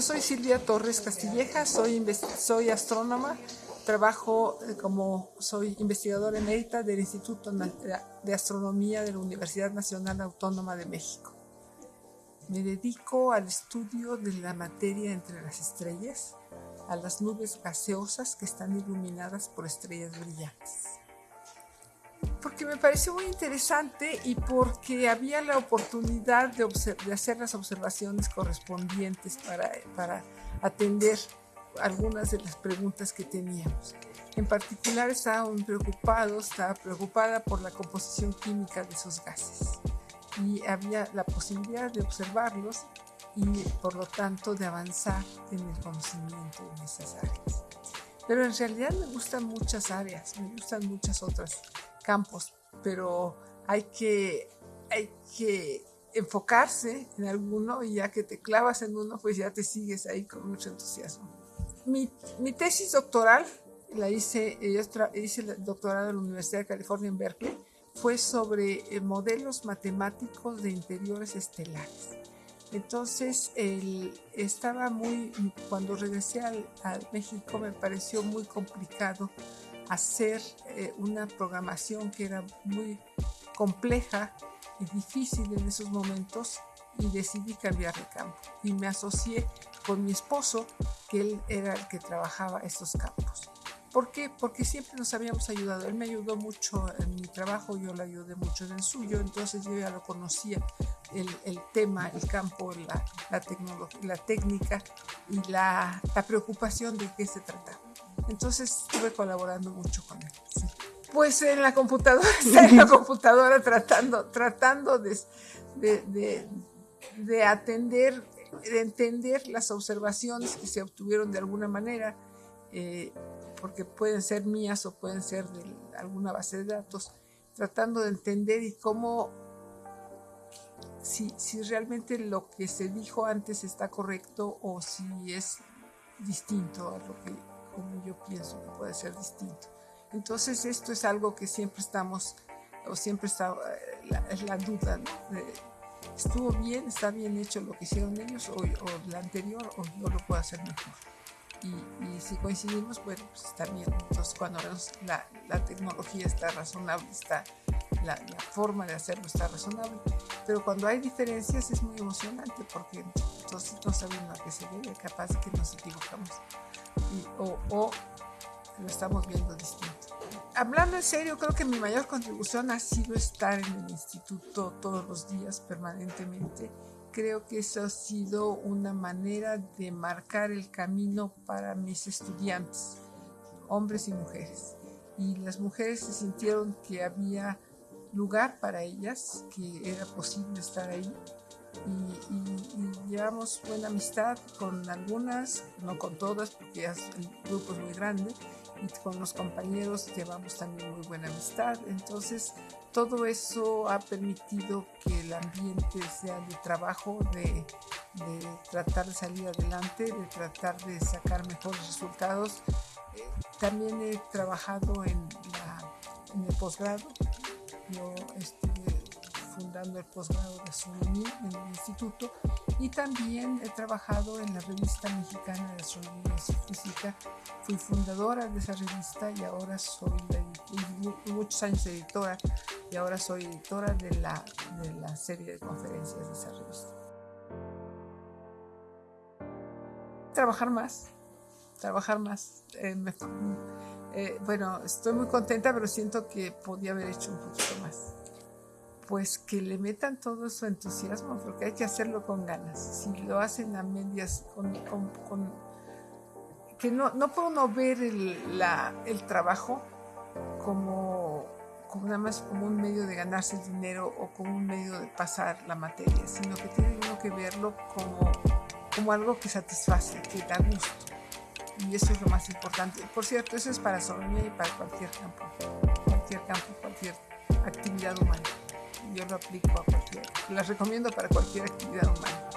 soy Silvia Torres Castilleja, soy, soy astrónoma, trabajo eh, como soy investigadora emérita del Instituto de Astronomía de la Universidad Nacional Autónoma de México. Me dedico al estudio de la materia entre las estrellas, a las nubes gaseosas que están iluminadas por estrellas brillantes porque me pareció muy interesante y porque había la oportunidad de, hacer las observaciones correspondientes para, para atender algunas de las preguntas que teníamos. En particular estaba muy preocupado, estaba preocupada por la composición química de esos gases y había la posibilidad de observarlos y por lo tanto de avanzar en el conocimiento en esas áreas. Pero en realidad me gustan muchas áreas, me gustan muchas otras campos, pero hay que, hay que enfocarse en alguno y ya que te clavas en uno, pues ya te sigues ahí con mucho entusiasmo. Mi, mi tesis doctoral, la hice, hice el doctorado en la Universidad de California en Berkeley, fue sobre eh, modelos matemáticos de interiores estelares. Entonces, él estaba muy, cuando regresé al, a México me pareció muy complicado hacer eh, una programación que era muy compleja y difícil en esos momentos y decidí cambiar de campo y me asocié con mi esposo que él era el que trabajaba estos campos. ¿Por qué? Porque siempre nos habíamos ayudado. Él me ayudó mucho en mi trabajo, yo le ayudé mucho en el suyo, entonces yo ya lo conocía, el, el tema, el campo, la, la, la técnica y la, la preocupación de qué se trataba. Entonces estuve colaborando mucho con él. Pues en la computadora, en la computadora tratando, tratando de, de, de, atender, de entender las observaciones que se obtuvieron de alguna manera, eh, porque pueden ser mías o pueden ser de alguna base de datos, tratando de entender y cómo, si, si realmente lo que se dijo antes está correcto o si es distinto a lo que como yo pienso que puede ser distinto. Entonces esto es algo que siempre estamos, o siempre está, eh, es la, duda, ¿estuvo bien, está bien hecho lo que hicieron ellos o, o la anterior o yo lo puedo hacer mejor? Y, si coincidimos, bueno, pues está bien. Entonces cuando la, la tecnología está razonable, está la, la, forma de hacerlo está razonable, pero cuando hay diferencias es muy emocionante porque entonces no sabemos a qué se debe, capaz que nos equivocamos o, o lo estamos viendo distinto. Hablando en serio, creo que mi mayor contribución ha sido estar en el instituto todos los días, permanentemente. Creo que eso ha sido una manera de marcar el camino para mis estudiantes, hombres y mujeres. Y las mujeres se sintieron que había lugar para ellas, que era posible estar ahí y, llevamos buena amistad con algunas, no con todas porque el grupo es muy grande y con los compañeros llevamos también muy buena amistad. Entonces todo eso ha permitido que el ambiente sea de trabajo, de, tratar de salir adelante, de tratar de sacar mejores resultados. Eh, también he trabajado en, en el posgrado. Yo estuve fundando el posgrado de astronomía en el instituto y también he trabajado en la revista mexicana de astronomía y física. Fui fundadora de esa revista y ahora soy, y muchos años editora, y ahora soy editora de la, de la serie de conferencias de esa revista. Trabajar más, trabajar más. Eh, eh, bueno, estoy muy contenta, pero siento que podía haber hecho un poquito más pues que le metan todo su entusiasmo, porque hay que hacerlo con ganas. Si lo hacen a medias, con, que no, no puede uno ver el, la, el trabajo como, como, nada más como un medio de ganarse el dinero o como un medio de pasar la materia, sino que tiene uno que verlo como, como algo que satisface, que da gusto. Y eso es lo más importante. Por cierto, eso es para astronomía y para cualquier campo, cualquier campo, cualquier actividad humana yo lo aplico a cualquier, las recomiendo para cualquier actividad humana.